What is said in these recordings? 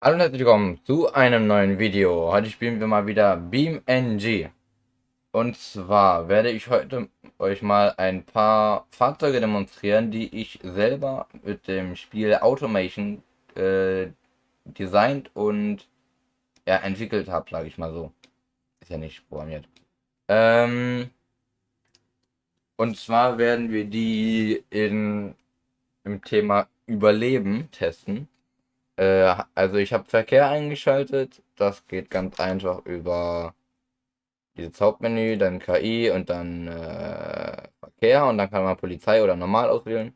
Hallo und herzlich willkommen zu einem neuen Video. Heute spielen wir mal wieder BeamNG. Und zwar werde ich heute euch mal ein paar Fahrzeuge demonstrieren, die ich selber mit dem Spiel Automation äh, designt und ja, entwickelt habe, sage ich mal so. Ist ja nicht programmiert. Ähm, und zwar werden wir die in, im Thema Überleben testen. Äh, also ich habe Verkehr eingeschaltet. Das geht ganz einfach über dieses Hauptmenü, dann KI und dann äh, Verkehr und dann kann man Polizei oder normal auswählen.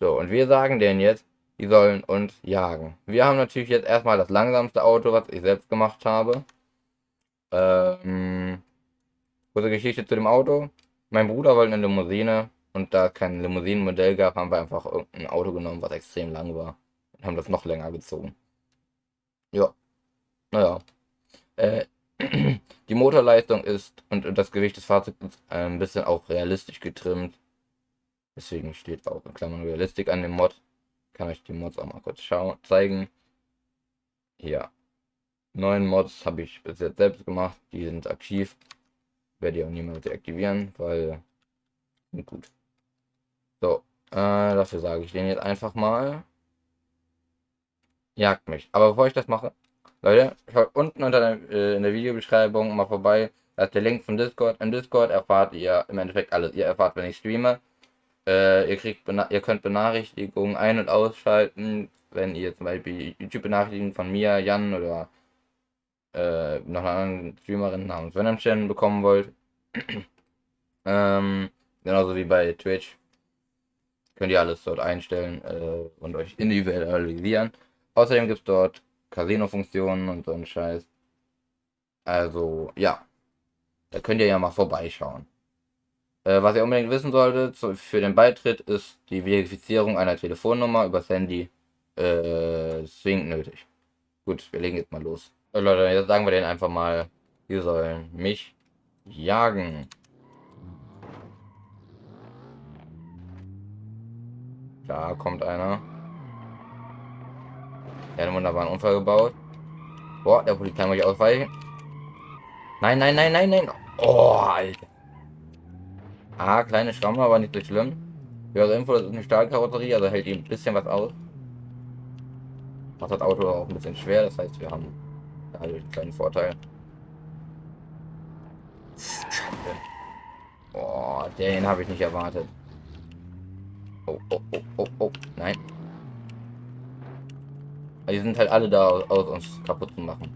So, und wir sagen denen jetzt, die sollen uns jagen. Wir haben natürlich jetzt erstmal das langsamste Auto, was ich selbst gemacht habe. Ähm, kurze Geschichte zu dem Auto. Mein Bruder wollte eine Limousine und da kein Limousinenmodell gab, haben wir einfach irgendein Auto genommen, was extrem lang war. Und haben das noch länger gezogen. Ja. Naja. Äh, die Motorleistung ist und das Gewicht des Fahrzeugs ist ein bisschen auch realistisch getrimmt. Deswegen steht auch in Klammern Realistik an dem Mod. Kann euch die Mods auch mal kurz schauen, zeigen. Hier. Neun Mods habe ich bis jetzt selbst gemacht. Die sind aktiv. Werde ich auch niemals deaktivieren, weil gut. So, äh, dafür sage ich den jetzt einfach mal. Jagt mich. Aber bevor ich das mache, Leute, schaut unten unter der, äh, in der Videobeschreibung mal vorbei. Da ist der Link zum Discord. Im Discord erfahrt ihr im Endeffekt alles. Ihr erfahrt, wenn ich streame. Äh, ihr, kriegt ihr könnt Benachrichtigungen ein- und ausschalten, wenn ihr zum Beispiel YouTube-Benachrichtigungen von mir, Jan oder äh, noch einer anderen Streamerin namens Venom bekommen wollt. ähm, genauso wie bei Twitch. Könnt ihr alles dort einstellen äh, und euch individualisieren. Außerdem gibt es dort Casino-Funktionen und so ein Scheiß. Also, ja. Da könnt ihr ja mal vorbeischauen. Äh, was ihr unbedingt wissen solltet, zu, für den Beitritt ist die Verifizierung einer Telefonnummer übers Handy äh, zwingend nötig. Gut, wir legen jetzt mal los. So, Leute, jetzt sagen wir denen einfach mal, die sollen mich jagen. Da kommt einer. Der hat einen wunderbaren Unfall gebaut. Boah, der Polizei muss ich ausweichen. Nein, nein, nein, nein, nein. Oh, Alter. Ah, kleine Schramme, aber nicht so schlimm. Ja, also Info, das ist eine Stahlkarosserie, also hält ihm ein bisschen was aus. Macht das Auto auch ein bisschen schwer, das heißt, wir haben dadurch einen kleinen Vorteil. Boah, den habe ich nicht erwartet. Oh, oh, oh, oh, oh, nein. Die sind halt alle da aus, uns kaputt zu machen.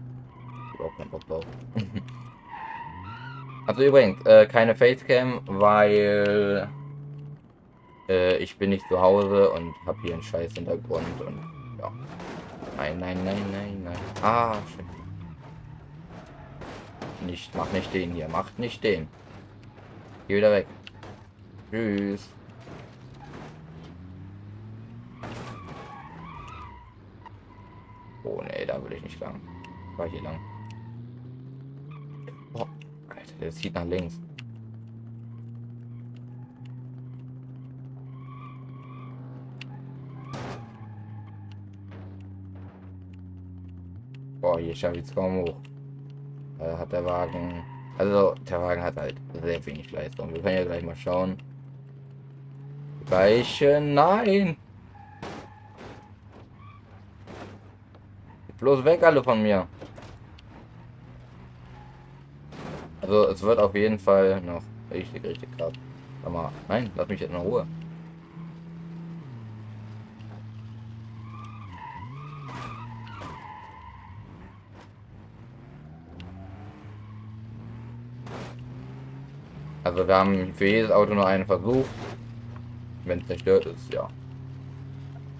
Überhaupt keinen Bock drauf. also übrigens, äh, keine Facecam, weil äh, ich bin nicht zu Hause und habe hier einen scheiß Hintergrund und ja. Nein, nein, nein, nein, nein. Ah, schön. Nicht, mach nicht den hier, macht nicht den. Geh wieder weg. Tschüss. Oh ne, da will ich nicht lang. Ich war hier lang. Oh, Alter, der zieht nach links. Boah, hier schaffe ich es kaum hoch. Da hat der Wagen... Also, der Wagen hat halt sehr wenig Leistung. Wir können ja gleich mal schauen. Gleiche... Nein! Bloß weg alle von mir. Also es wird auf jeden Fall noch richtig, richtig krass. Aber nein, lass mich jetzt in Ruhe. Also wir haben für jedes Auto nur einen Versuch. Wenn es zerstört ist, ja.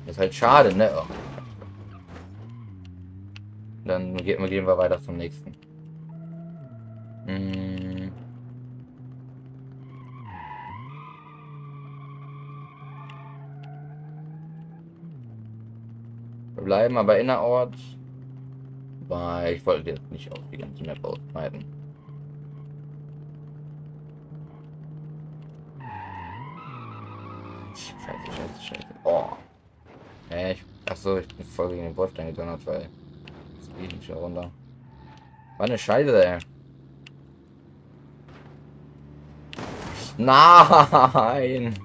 Ist halt schade, ne? Dann gehen wir, weiter zum nächsten. Hm. Wir bleiben aber innerorts, weil ich wollte jetzt nicht auf die ganze Map ausbreiten. Scheiße, scheiße, scheiße. Oh. Äh, ich, achso, ich bin voll gegen den Bordstein gedonnert, weil geht nicht runter. War eine Scheiße, ey. Nein!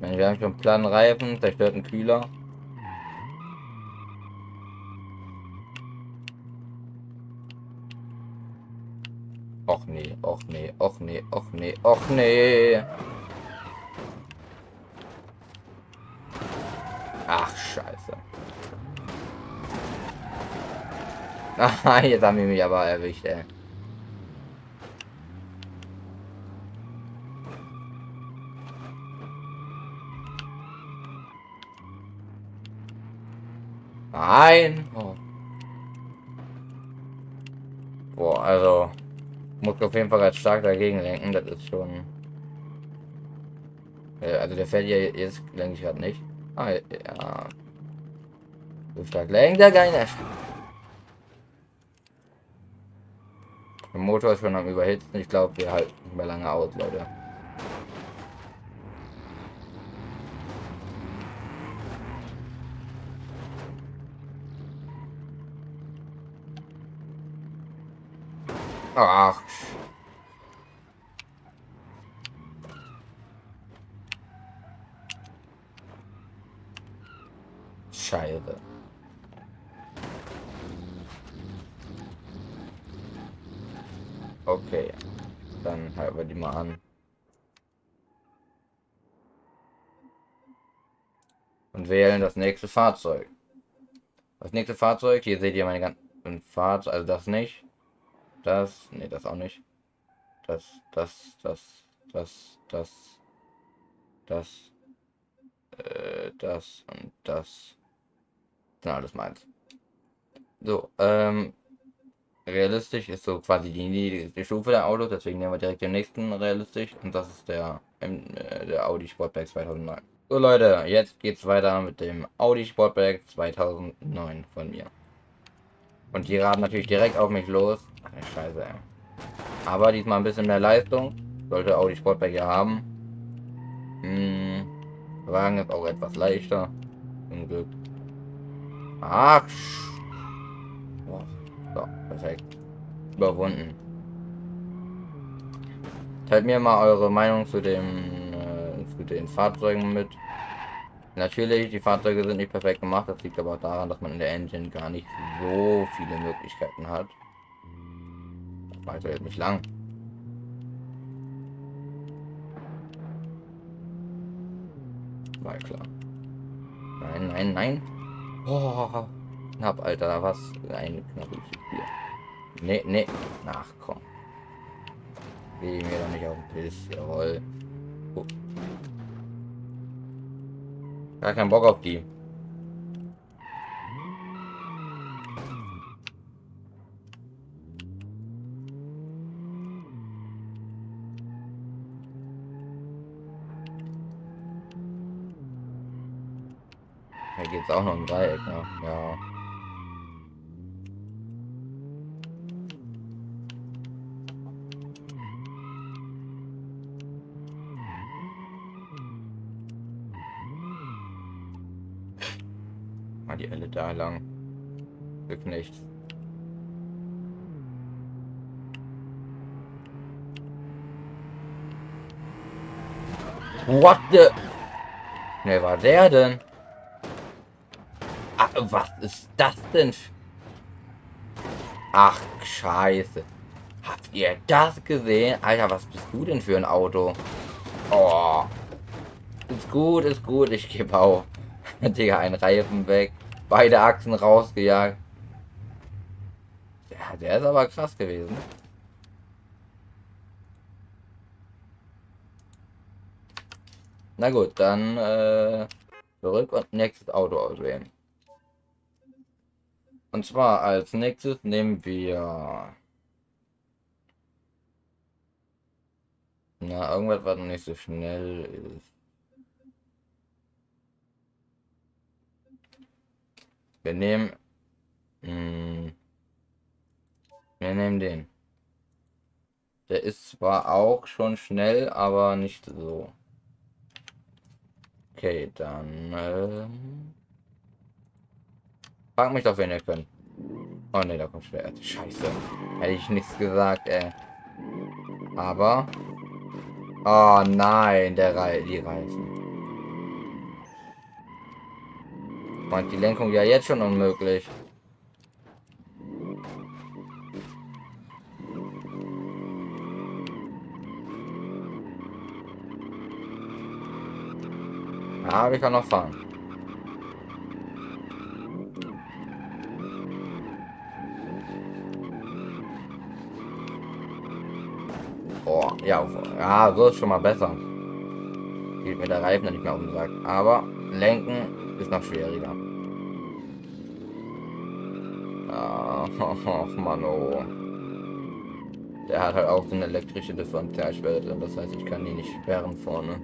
Wir haben schon planen Reifen, zerstörten Kühler. Och nee, och nee, och nee, och nee. Ach, scheiße. Ah, jetzt haben wir mich aber erwischt, ey. Nein. Oh. Boah, also muss auf jeden Fall ganz stark dagegen lenken. Das ist schon. Also der fällt ja jetzt lenke ich gerade nicht. Ah, ja. So stark lenkt er gar nicht. Der Motor ist schon am Überhitzen. Ich glaube, wir halten nicht mehr lange aus, Leute. Ach. Scheiße. Okay. Dann halten wir die mal an. Und wählen das nächste Fahrzeug. Das nächste Fahrzeug, hier seht ihr meine ganzen Fahrt, also das nicht. Das, nee, das auch nicht. Das, das, das, das, das, das, äh, das und das. Genau, das meins. So, ähm, realistisch ist so quasi die niedrigste Stufe der Autos, deswegen nehmen wir direkt den nächsten realistisch und das ist der, äh, der Audi Sportback 2009. So Leute, jetzt geht's weiter mit dem Audi Sportback 2009 von mir. Und die raten natürlich direkt auf mich los. Scheiße, ey. Aber diesmal ein bisschen mehr Leistung. Sollte auch die Sportback ja haben. Hm. Wagen ist auch etwas leichter. Zum Glück. Ach. So, perfekt. Überwunden. Teilt mir mal eure Meinung zu dem äh, zu den Fahrzeugen mit. Natürlich, die Fahrzeuge sind nicht perfekt gemacht, das liegt aber auch daran, dass man in der Engine gar nicht so viele Möglichkeiten hat. Weiter jetzt nicht lang. War klar. Nein, nein, nein. Oh, knapp, Alter, was ein knappes Spiel. Nee, nee, nachkommen. Geh mir doch nicht auf den Piss, jawohl. Oh. Gar keinen Bock auf die. Hier geht es auch noch ein Dreieck, ne? Ja. Da lang. Geknecht. What the? Ne, war der denn? Ach, was ist das denn? Ach, scheiße. Habt ihr das gesehen? Alter, was bist du denn für ein Auto? Oh. Ist gut, ist gut, ich gebe auf. Digga, ein Reifen weg. Beide Achsen rausgejagt. Ja, der ist aber krass gewesen. Na gut, dann äh, zurück und nächstes Auto auswählen. Und zwar als nächstes nehmen wir... Na, irgendwas, was nicht so schnell ist. Wir nehmen... Mh, hm, wir nehmen den. Der ist zwar auch schon schnell, aber nicht so. Okay, dann... Ähm Frag mich doch, wen ihr könnt. Oh ne, da kommt schwer. Scheiße. Hätte ich nichts gesagt, ey. Aber... Oh nein, der Re die Reifen. Meint die Lenkung ja jetzt schon unmöglich. Aber ich kann noch fahren. Oh, ja, ja, so ist schon mal besser. Geht mir der Reifen nicht mehr um sagt. Aber lenken ist noch schwieriger. Ah, oh, Mann, oh. Der hat halt auch so eine elektrische Differentialschwelle drin, das heißt, ich kann die nicht sperren vorne.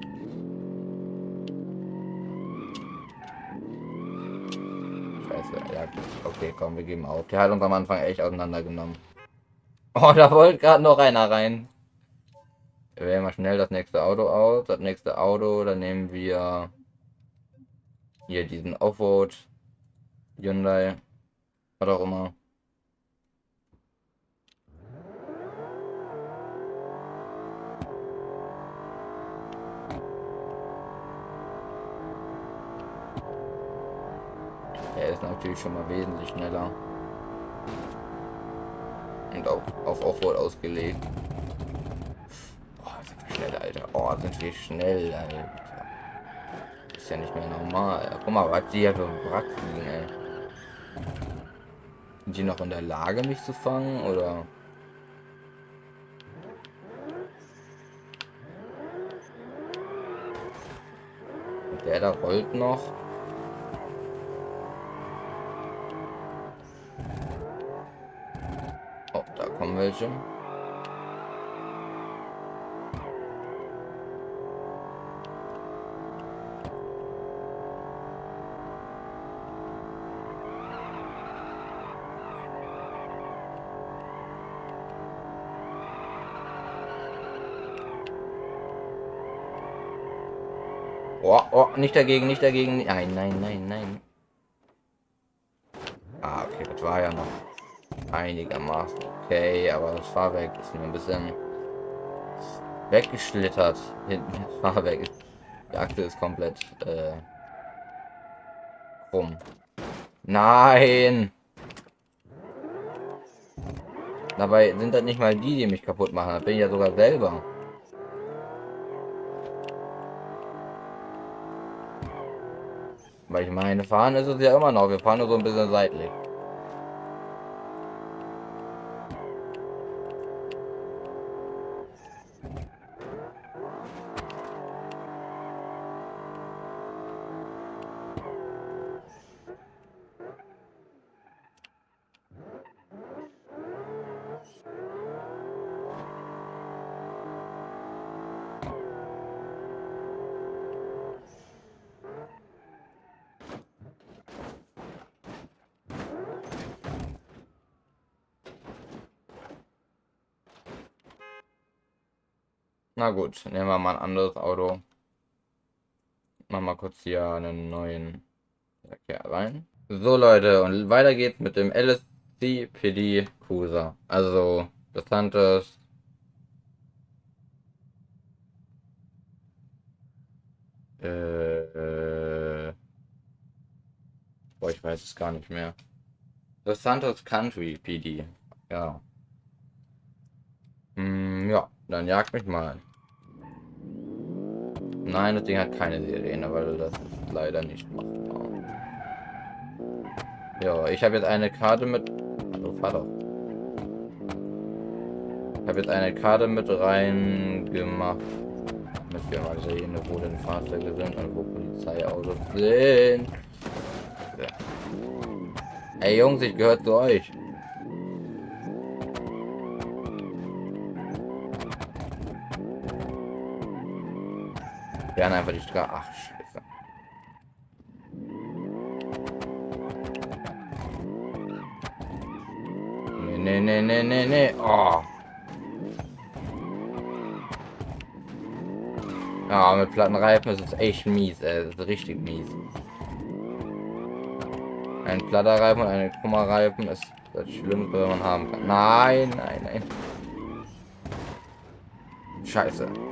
Okay, komm, wir geben auf. Der hat uns am Anfang echt auseinandergenommen. Oh, da wollte gerade noch einer rein. Wir wählen mal schnell das nächste Auto aus. Das nächste Auto, dann nehmen wir hier diesen Offroad Hyundai. Was auch immer. Er ist natürlich schon mal wesentlich schneller. Und auch auf Offroad ausgelegt schnell, Alter. Oh, sind wir schnell, Alter. Ist ja nicht mehr normal. Guck mal, was die hier für Wrack liegen, ey. Sind die noch in der Lage, mich zu fangen, oder? Der da rollt noch. Oh, da kommen welche. Oh, oh, nicht dagegen, nicht dagegen. Nein, nein, nein, nein. Ah, okay, das war ja noch einigermaßen okay, aber das Fahrwerk ist mir ein bisschen weggeschlittert. Hinten das Fahrwerk die Achse ist komplett äh, rum. Nein! Dabei sind das nicht mal die, die mich kaputt machen. Das bin ich ja sogar selber. Weil ich meine, fahren ist es ja immer noch. Wir fahren nur so ein bisschen seitlich. Na gut, nehmen wir mal ein anderes Auto. Machen wir kurz hier einen neuen Verkehr rein. So Leute, und weiter geht's mit dem LSC PD Cruiser. Also das Santos. Äh, äh, boah, ich weiß es gar nicht mehr. Das Santos Country PD. Ja. Hm, ja, dann jagt mich mal. Nein, das Ding hat keine Sirene, weil das ist leider nicht machbar. Ja, ich habe jetzt eine Karte mit... Hallo, Vater. Ich habe jetzt eine Karte mit rein gemacht. Damit wir mal sehen, wo denn Fahrzeuge sind und wo Polizeiautos sind. Ja. Ey Jungs, ich gehöre zu euch. wären einfach die Straße. Ach, scheiße. Nee, nee, nee, nee, nee. Oh. Ja, mit platten Reifen ist es echt mies, ey. Das ist richtig mies. Ein platter Reifen und ein krummer Reifen ist das Schlimmste, was man haben kann. Nein, nein, nein. Scheiße.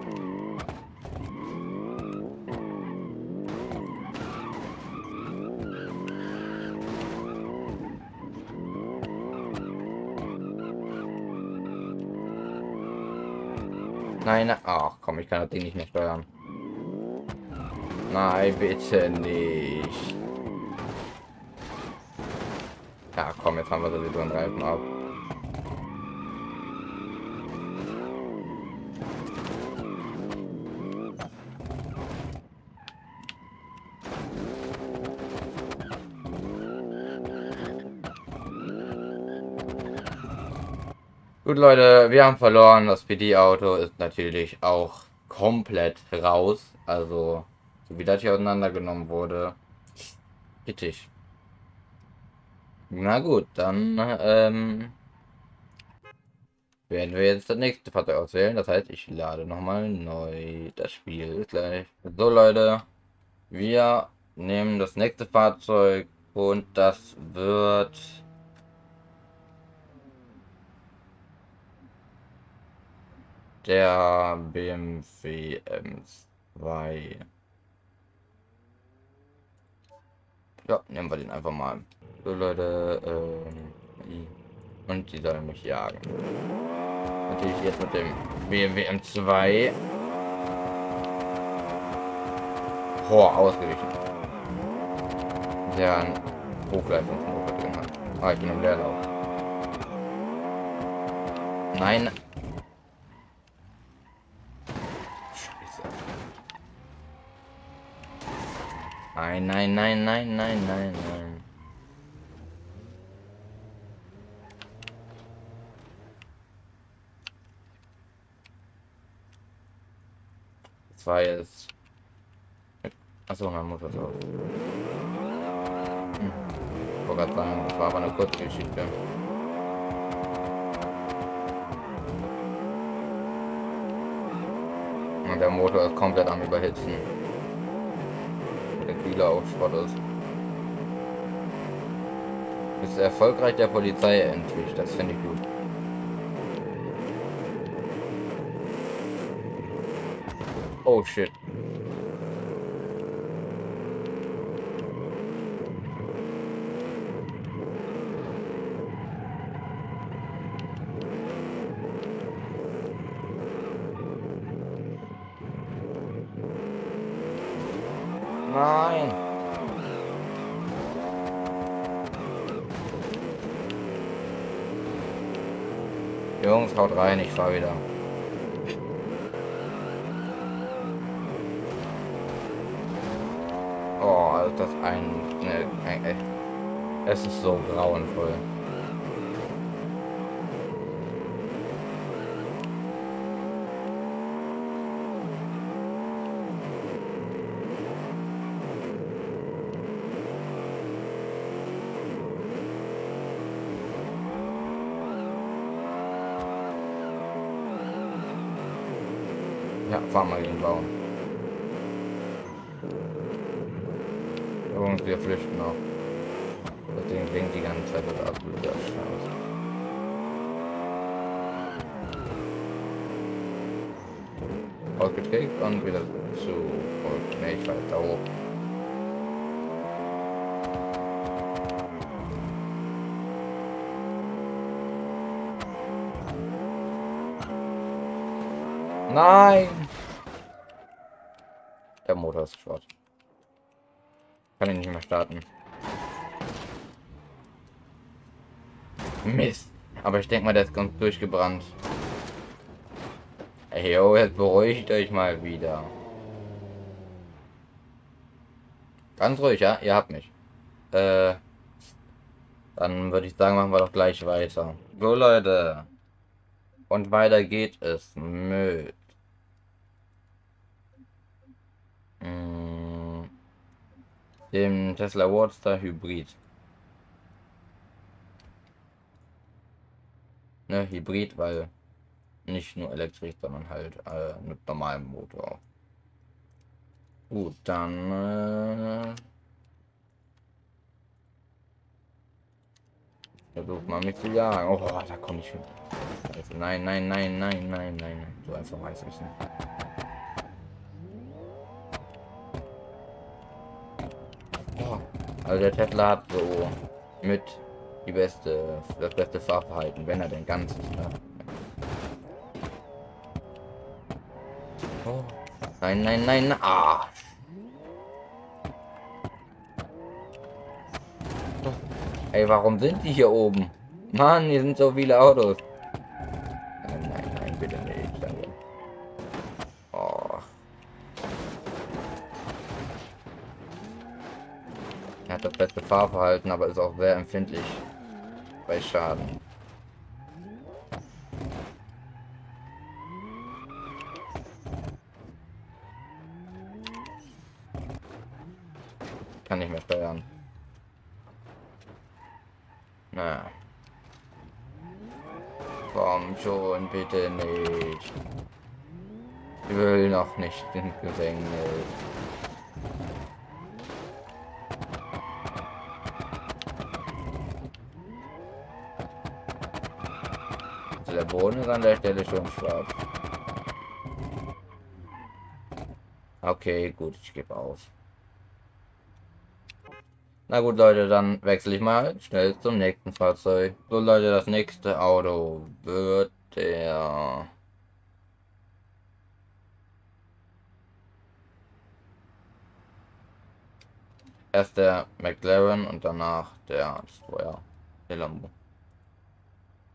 Das Ding nicht mehr steuern. Nein, bitte nicht. Ja, komm, jetzt haben wir sowieso einen Reifen ab. Gut, Leute, wir haben verloren. Das PD-Auto ist natürlich auch komplett raus. Also, so wie das hier auseinandergenommen wurde. Kritisch. Na gut, dann ähm, werden wir jetzt das nächste Fahrzeug auswählen. Das heißt, ich lade nochmal neu. Das Spiel gleich. So, Leute, wir nehmen das nächste Fahrzeug und das wird der BMW M2. Ja, nehmen wir den einfach mal. So Leute, ähm, und die sollen mich jagen. Natürlich jetzt mit dem BMW M2. Boah, ausgewichen. Der ein Hochleistungsmotor drin hat. Ah, ich bin im Leerlauf. Nein, Nein, nein, nein, nein, nein, nein, nein. Das war jetzt. Achso, mein Mutter drauf. Hm. Ich wollte gerade sagen, das war aber eine kurze Geschichte. Und der Motor ist komplett am Überhitzen Kühler auch Schrott ist. Ist erfolgreich der Polizei entwischt, das finde ich gut. Oh shit. Nein. Jungs, haut rein, ich fahr wieder. Oh, das ein, ne, ein, es ist so grauenvoll. Ja, fahren wir gegen Baum. Jungs, wir flüchten noch. Das Ding blinkt die ganze Zeit das absoluter Scheiß. Ausgeträgt und wieder zu. Und ne, ich weiter hoch. Nein! Der Motor ist Schrott. Kann ich nicht mehr starten. Mist. Aber ich denke mal, der ist ganz durchgebrannt. Ey, yo, jetzt beruhigt euch mal wieder. Ganz ruhig, ja? Ihr habt mich. Äh, dann würde ich sagen, machen wir doch gleich weiter. So, Leute. Und weiter geht es mit Mm. dem Tesla Roadster Hybrid. Ne, Hybrid, weil nicht nur elektrisch, sondern halt äh, mit normalem Motor. Gut, dann... Äh Versuch mal mich zu jagen. Oh, da komme ich hin. Nein, nein, nein, nein, nein, nein, nein. So einfach weiß ich nicht. Oh, also der Tesla hat so mit die beste, das beste Fahrverhalten, wenn er denn ganz ist. Ne? Oh. Nein, nein, nein, ah. Ey, warum sind die hier oben? Mann, hier sind so viele Autos. Nein, nein, nein, bitte nicht. Danke. Oh. Er hat das beste Fahrverhalten, aber ist auch sehr empfindlich bei Schaden. Kann nicht mehr steuern. Na. Komm schon, bitte nicht. Ich will in Gefängnis. Also der Boden ist an der Stelle schon schwarz. Okay, gut, ich gebe auf. Na gut, Leute, dann wechsle ich mal schnell zum nächsten Fahrzeug. So, Leute, das nächste Auto wird der... Erst der McLaren und danach der Destroyer, der Lambo.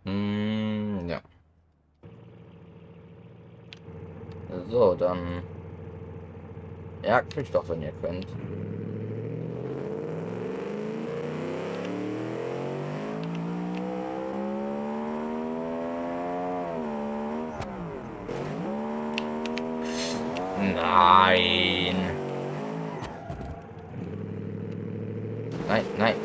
Hm, ja. So, dann... Jagt mich doch, wenn ihr könnt. Nein, nein.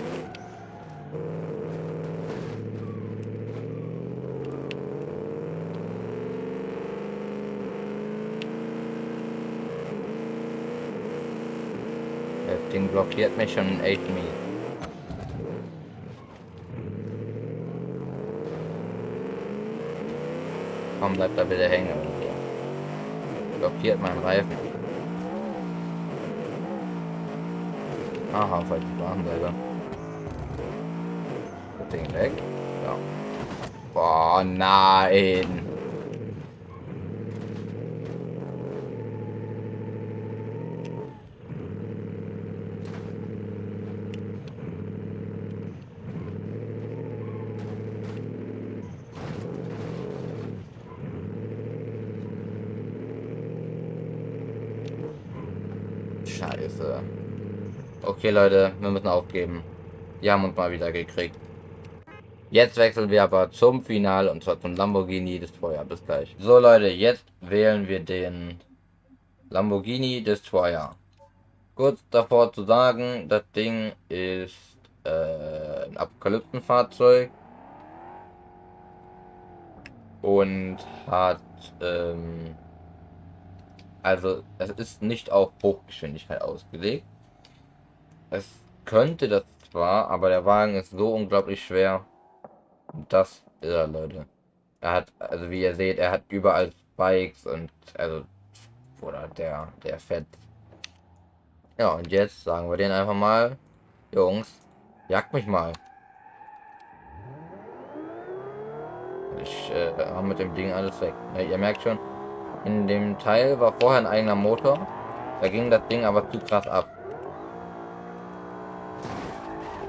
Ding blockiert mich schon in 8 Meter. Komm, bleibt da bitte hängen blockiert meinen Reifen. Aha, falsch Bahnseite. Das Ding weg. Ja. Boah, nein. Scheiße. Okay, Leute, wir müssen aufgeben. Die haben uns mal wieder gekriegt. Jetzt wechseln wir aber zum Final und zwar zum Lamborghini Destroyer. Bis gleich. So, Leute, jetzt wählen wir den Lamborghini Destroyer. Kurz davor zu sagen, das Ding ist äh, ein Apokalypsenfahrzeug und hat ähm, also es ist nicht auf Hochgeschwindigkeit ausgelegt. Es könnte das zwar, aber der Wagen ist so unglaublich schwer. Das ist er, Leute. Er hat, also wie ihr seht, er hat überall Spikes und also oder der, der fett. Ja, und jetzt sagen wir den einfach mal, Jungs, jagt mich mal. Ich äh, habe mit dem Ding alles weg. Ja, ihr merkt schon, in dem Teil war vorher ein eigener Motor. Da ging das Ding aber zu krass ab.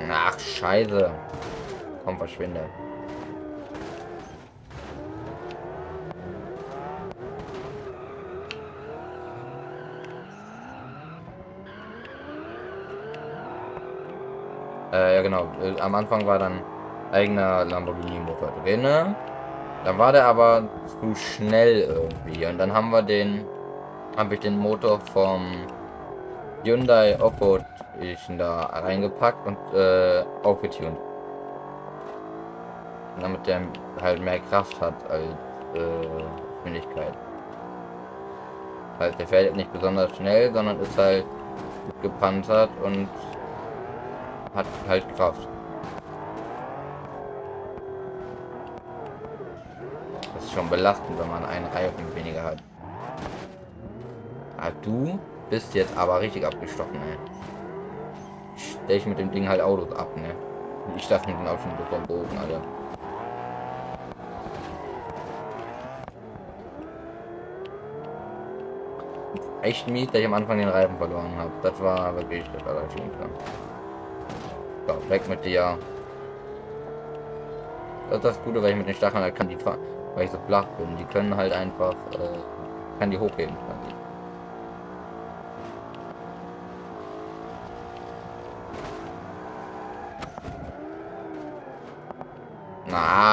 Ach, scheiße. Komm, verschwinde. Äh, ja genau. Äh, am Anfang war dann eigener Lamborghini Motor drin. Dann war der aber zu schnell irgendwie. Und dann haben wir den, habe ich den Motor vom Hyundai Offroad da reingepackt und äh, aufgetunt. Damit der halt mehr Kraft hat als äh, Geschwindigkeit. Halt, der fährt nicht besonders schnell, sondern ist halt gepanzert und hat halt Kraft. Das ist schon belastend, wenn man einen Reifen weniger hat. Ah, du bist jetzt aber richtig abgestochen, ey. Stell ich mit dem Ding halt Autos ab, ne? Ich dachte mit dem auch schon vom Bogen, Alter. Echt mies, dass ich am Anfang den Reifen verloren habe. Das war wirklich das Allerschlimmste. So, weg mit dir. Das ist das Gute, weil ich mit den Stacheln halt kann die weil ich so flach bin. Die können halt einfach, äh, kann die hochheben. Quasi.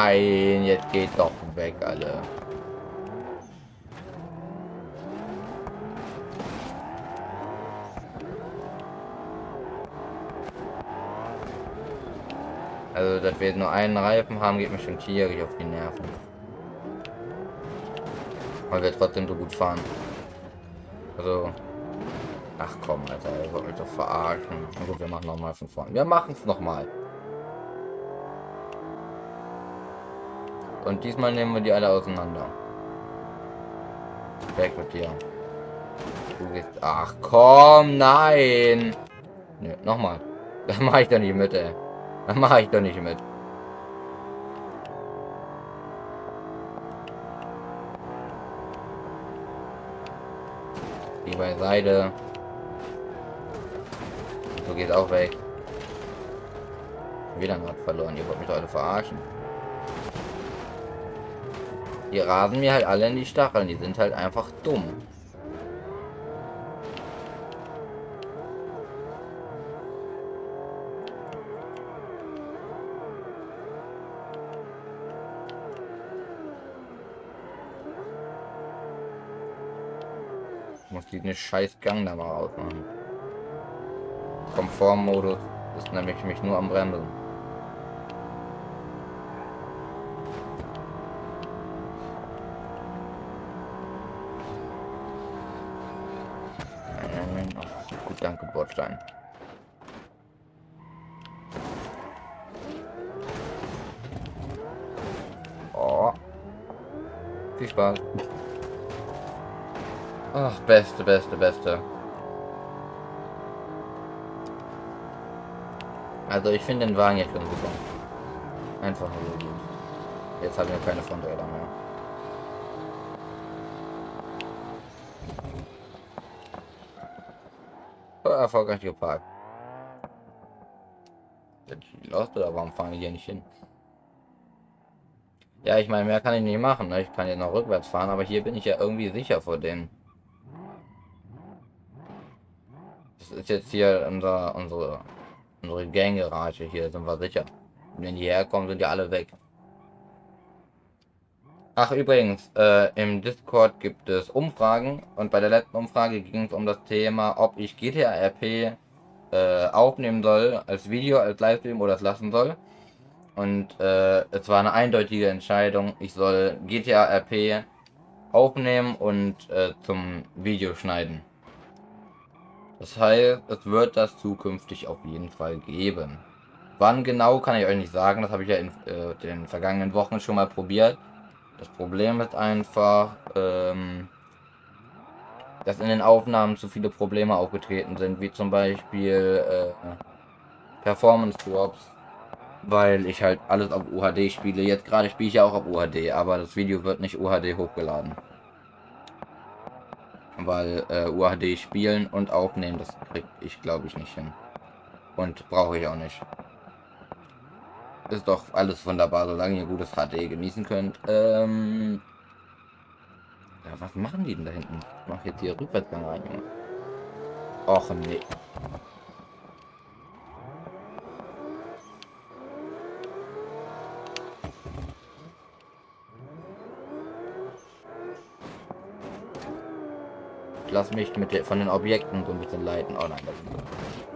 Nein, jetzt geht doch weg, alle. Also, dass wir nur einen Reifen haben, geht mir schon tierisch auf die Nerven. Weil wir trotzdem so gut fahren. Also. Ach komm, Alter, ihr wollt mich doch verarschen. Gut, wir machen nochmal von vorne. Wir machen es nochmal. Und diesmal nehmen wir die alle auseinander. Weg mit dir. Du gehst. Ach komm, nein! Ne, nochmal. Das mache ich doch nicht mit, ey. Das mache ich doch nicht mit. Die beiseite. So geht auch weg. Wieder Rad verloren. Ihr wollt mich doch alle verarschen. Die rasen mir halt alle in die Stacheln. Die sind halt einfach dumm. muss die eine scheiß Gang da mal ausmachen. Komfortmodus ist nämlich mich nur am Bremsen. Oh, Bordstein. Oh. Viel Spaß. Ach, beste, beste, beste. Also ich finde den Wagen jetzt schon super. Einfach nur gut. Jetzt haben wir keine Fronträder mehr. Erfolgreich geparkt. Lost oder warum fahren wir hier nicht hin? Ja, ich meine, mehr kann ich nicht machen. Ne? Ich kann ja noch rückwärts fahren, aber hier bin ich ja irgendwie sicher vor denen. ist jetzt hier unser, unsere, unsere Gang-Garage. Hier sind wir sicher. wenn die herkommen, sind ja alle weg. Ach, übrigens, äh, im Discord gibt es Umfragen und bei der letzten Umfrage ging es um das Thema, ob ich GTA RP äh, aufnehmen soll, als Video, als Livestream oder es lassen soll. Und äh, es war eine eindeutige Entscheidung, ich soll GTA RP aufnehmen und äh, zum Video schneiden. Das heißt, es wird das zukünftig auf jeden Fall geben. Wann genau, kann ich euch nicht sagen. Das habe ich ja in äh, den vergangenen Wochen schon mal probiert. Das Problem ist einfach, ähm, dass in den Aufnahmen zu viele Probleme aufgetreten sind, wie zum Beispiel äh, Performance Drops, weil ich halt alles auf UHD spiele. Jetzt gerade spiele ich ja auch auf UHD, aber das Video wird nicht UHD hochgeladen weil äh, UHD spielen und aufnehmen, das krieg ich glaube ich nicht hin. Und brauche ich auch nicht. Ist doch alles wunderbar, solange ihr gutes HD genießen könnt. Ähm ja, was machen die denn da hinten? Ich mache jetzt hier Rückwärtsgang rein. Och nee. lass mich mit der, von den Objekten so ein bisschen leiten. Oh nein, das ist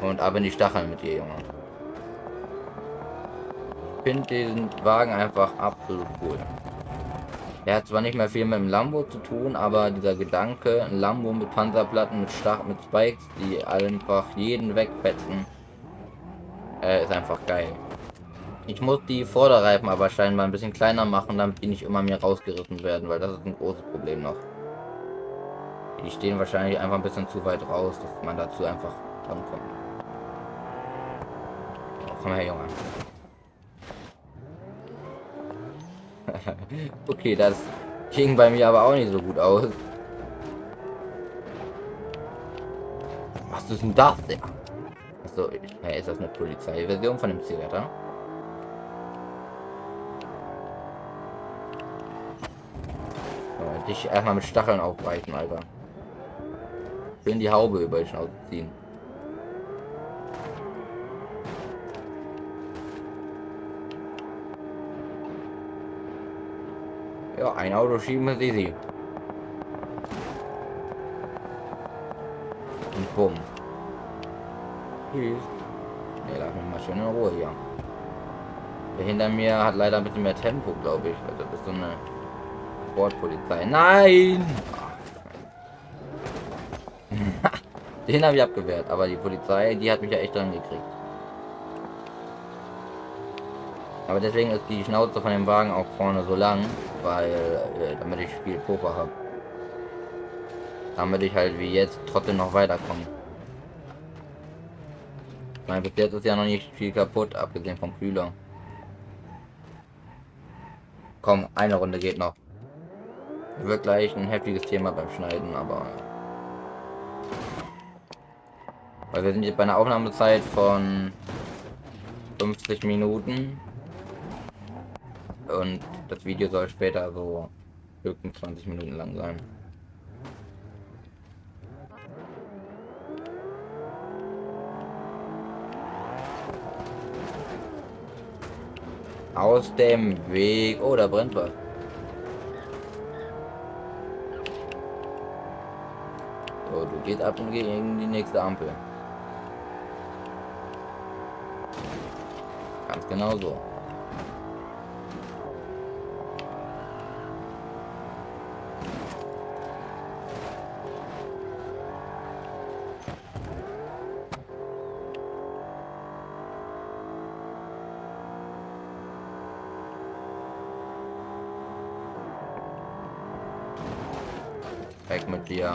Und ab in die Stacheln mit dir, Junge. Ich finde diesen Wagen einfach absolut cool. Er hat zwar nicht mehr viel mit dem Lambo zu tun, aber dieser Gedanke, ein Lambo mit Panzerplatten, mit Stach, mit Spikes, die einfach jeden wegfetzen, äh, ist einfach geil. Ich muss die Vorderreifen aber scheinbar ein bisschen kleiner machen, damit die nicht immer mehr rausgerissen werden, weil das ist ein großes Problem noch. Die stehen wahrscheinlich einfach ein bisschen zu weit raus, dass man dazu einfach rankommt. Komm her, Junge. okay, das ging bei mir aber auch nicht so gut aus. Was ist denn das? Achso, ist das eine Polizeiversion von dem Zigaretter? dich erstmal mit Stacheln aufbrechen, Alter. Schön die Haube über die Schnauze Ja, ein Auto schieben ist easy. Und bumm. Tschüss. Ne, lass mich mal schön in Ruhe hier. Der hinter mir hat leider ein bisschen mehr Tempo, glaube ich. Also das ist so eine Sportpolizei. Nein! Den habe ich abgewehrt, aber die Polizei, die hat mich ja echt dran gekriegt. Aber deswegen ist die Schnauze von dem Wagen auch vorne so lang, weil äh, damit ich viel Puffer habe. Damit ich halt wie jetzt trotzdem noch weiterkomme. Ich meine, bis jetzt ist ja noch nicht viel kaputt, abgesehen vom Kühler. Komm, eine Runde geht noch. Wird gleich ein heftiges Thema beim Schneiden, aber... Weil wir sind jetzt bei einer Aufnahmezeit von 50 Minuten. Und das Video soll später so höchstens 20 Minuten lang sein. Aus dem Weg. Oh, da brennt was. So, du gehst ab und gegen die nächste Ampel. Ganz genau so. Dir.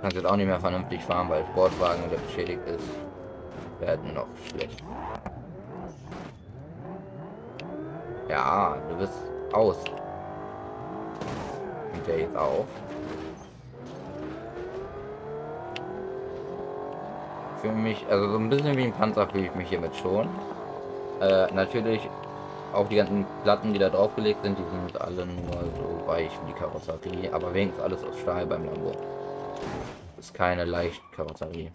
Kannst jetzt auch nicht mehr vernünftig fahren, weil Sportwagen, der beschädigt ist, werden noch schlecht. Ja, du bist aus. Und der jetzt auch. Für mich, also so ein bisschen wie ein Panzer fühle ich mich hiermit schon. Äh, natürlich auch die ganzen Platten, die da draufgelegt sind, die sind alle nur so weich wie die Karosserie, aber wenigstens alles aus Stahl beim Lambo. Ist keine leicht Karosserie.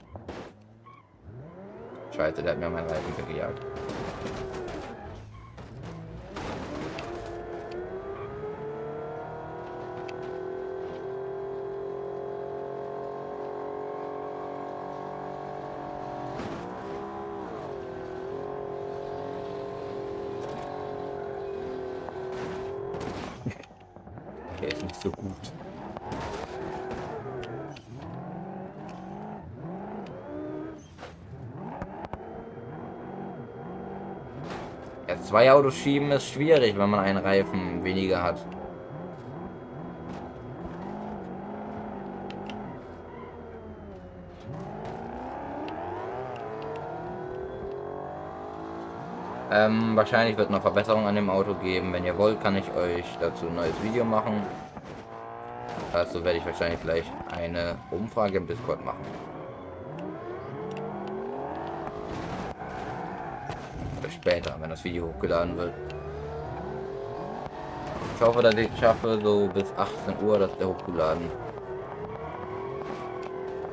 Scheiße, der hat mir meinen Reifen weggejagt. Der ist nicht so gut. Ja, zwei Autos schieben ist schwierig, wenn man einen Reifen weniger hat. Ähm, wahrscheinlich wird noch Verbesserung an dem Auto geben. Wenn ihr wollt, kann ich euch dazu ein neues Video machen. Dazu werde ich wahrscheinlich gleich eine Umfrage im Discord machen. Später, wenn das Video hochgeladen wird. Ich hoffe, dass ich schaffe, so bis 18 Uhr das hochgeladen.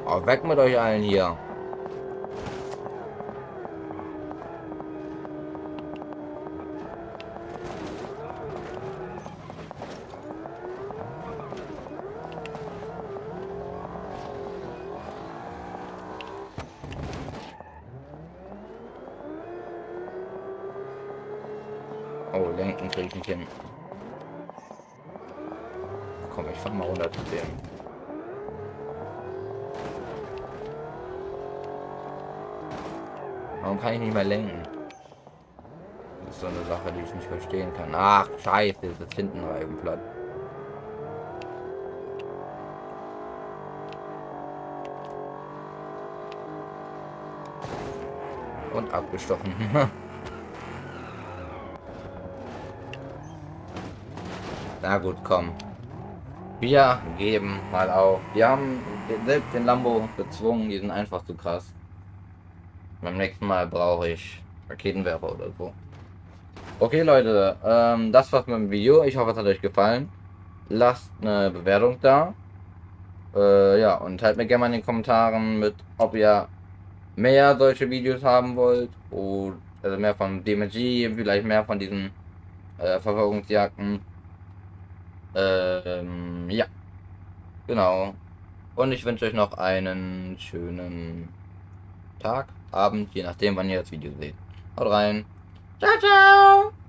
Oh, weg mit euch allen hier. Oh, lenken kriege ich nicht hin. komm, ich fahr mal runter zu dem. Warum kann ich nicht mehr lenken? Das ist so eine Sache, die ich nicht verstehen kann. Ach, scheiße, das hinten Reifen platt. Und abgestochen. Na gut, komm. Wir geben mal auf. Wir haben selbst den Lambo gezwungen, die sind einfach zu krass. Beim nächsten Mal brauche ich Raketenwerfer oder so. Okay Leute, ähm, das war's mit dem Video. Ich hoffe es hat euch gefallen. Lasst eine Bewertung da. Äh, ja, und teilt mir gerne mal in den Kommentaren mit, ob ihr mehr solche Videos haben wollt. Oder also mehr von DMG, vielleicht mehr von diesen äh, Verfolgungsjagden. Ähm, ja. Genau. Und ich wünsche euch noch einen schönen Tag, Abend, je nachdem, wann ihr das Video seht. Haut rein. Ciao, ciao.